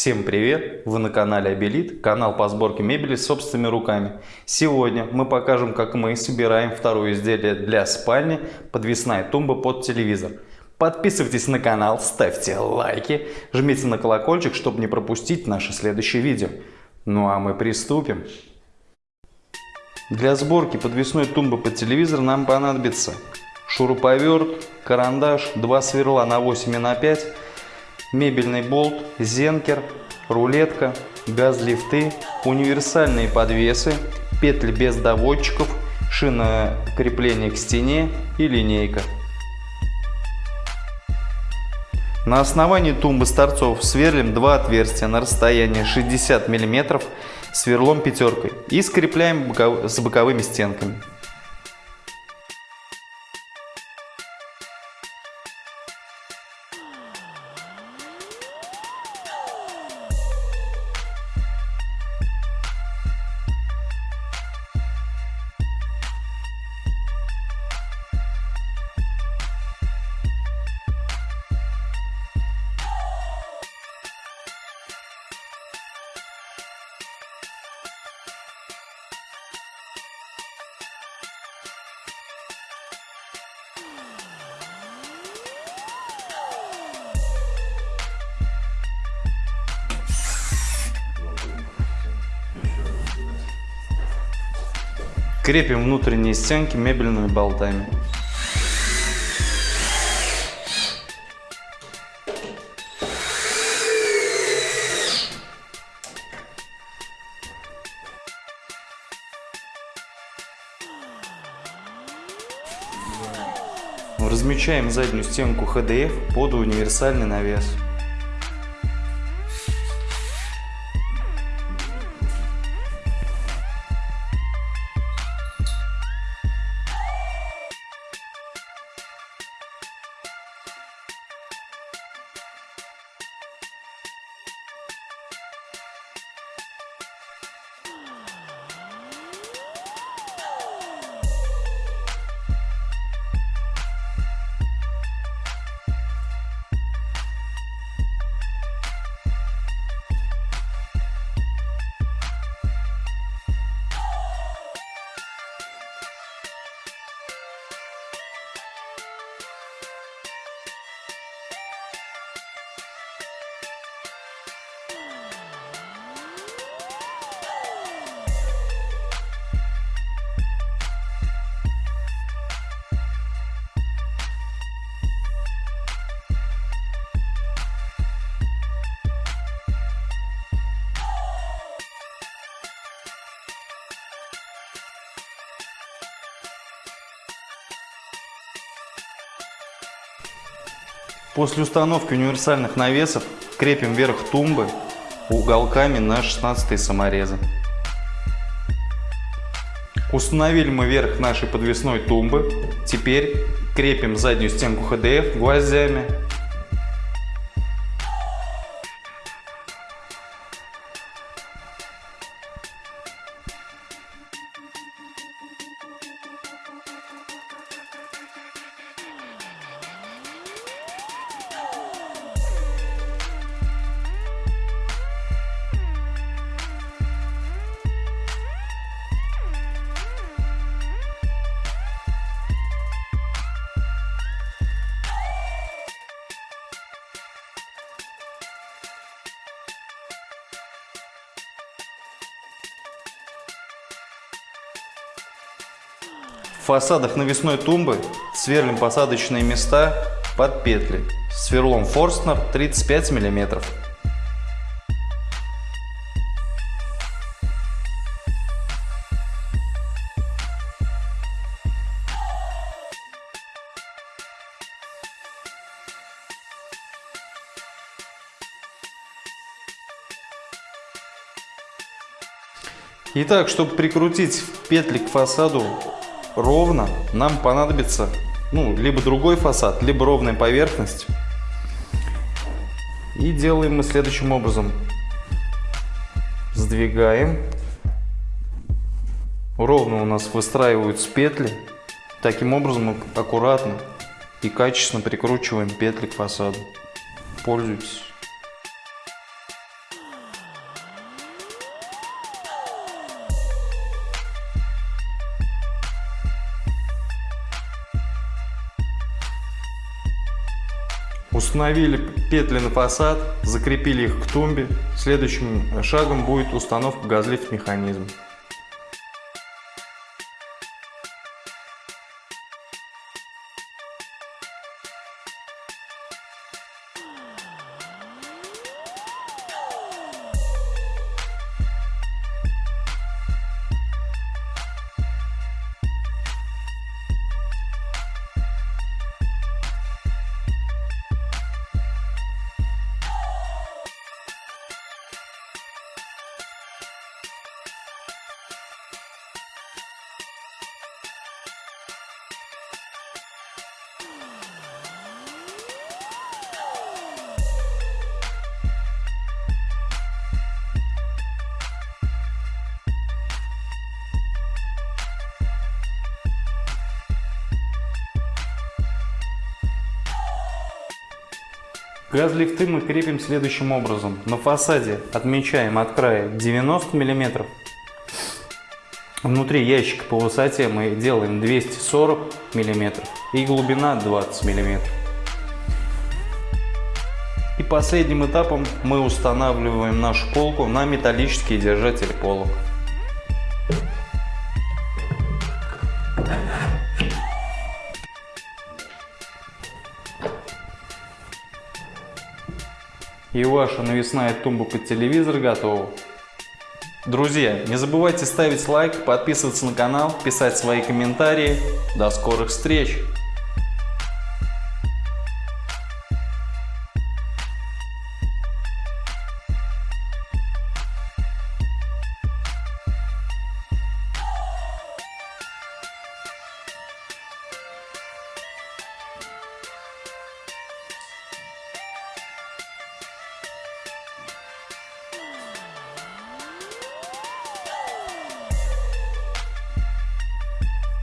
Всем привет! Вы на канале Абелит, канал по сборке мебели собственными руками. Сегодня мы покажем, как мы собираем второе изделие для спальни, подвесная тумба под телевизор. Подписывайтесь на канал, ставьте лайки, жмите на колокольчик, чтобы не пропустить наше следующее видео. Ну а мы приступим. Для сборки подвесной тумбы под телевизор нам понадобится шуруповерт, карандаш, два сверла на 8 и на 5, мебельный болт, зенкер, рулетка, газ-лифты, универсальные подвесы, петли без доводчиков, шина крепления к стене и линейка. На основании тумбы с торцов сверлим два отверстия на расстоянии 60 мм сверлом пятеркой и скрепляем с боковыми стенками. Крепим внутренние стенки мебельными болтами. Размечаем заднюю стенку HDF под универсальный навес. После установки универсальных навесов крепим верх тумбы уголками на 16 саморезы. Установили мы верх нашей подвесной тумбы. Теперь крепим заднюю стенку HDF гвоздями фасадах навесной тумбы сверлим посадочные места под петли сверлом Форстнер 35 мм. Итак, чтобы прикрутить петли к фасаду ровно, нам понадобится ну, либо другой фасад, либо ровная поверхность. И делаем мы следующим образом. Сдвигаем. Ровно у нас выстраиваются петли. Таким образом мы аккуратно и качественно прикручиваем петли к фасаду. Пользуйтесь. Установили петли на фасад, закрепили их к тумбе. Следующим шагом будет установка газлифт Газлифты мы крепим следующим образом. На фасаде отмечаем от края 90 мм. Внутри ящика по высоте мы делаем 240 мм и глубина 20 мм. И последним этапом мы устанавливаем нашу полку на металлические держатели полок. И ваша навесная тумба под телевизор готова. Друзья, не забывайте ставить лайк, подписываться на канал, писать свои комментарии. До скорых встреч!